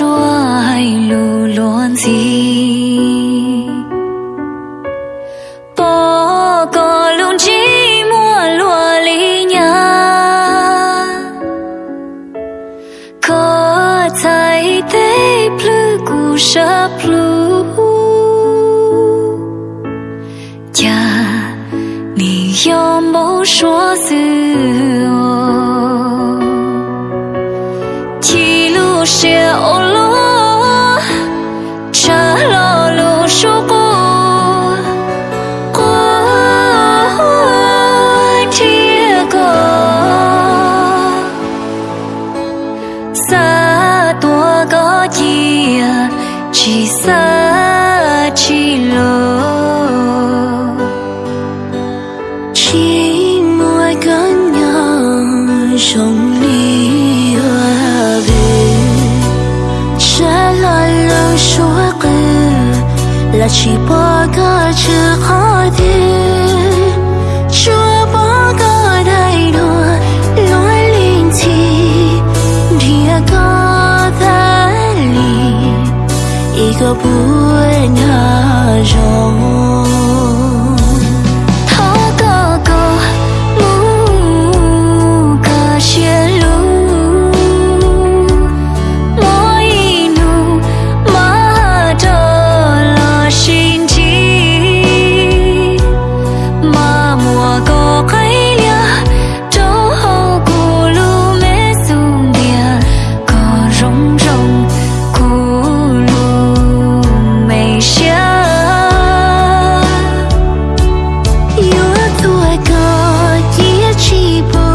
chúa hay lù luôn gì bố có luôn chỉ mua lúa lý nhà có thấy thế plư cụ sắp lù cha ni yom bố chúa xưa sa chi lo chi moi gan nhau song li wa ve sha la lo shua la chi pa ga chi ha giờ buổi nhà rồi 起不